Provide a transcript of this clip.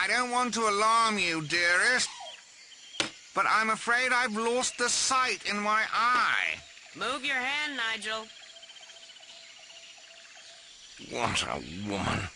I don't want to alarm you, dearest, but I'm afraid I've lost the sight in my eye. Move your hand, Nigel. What a woman.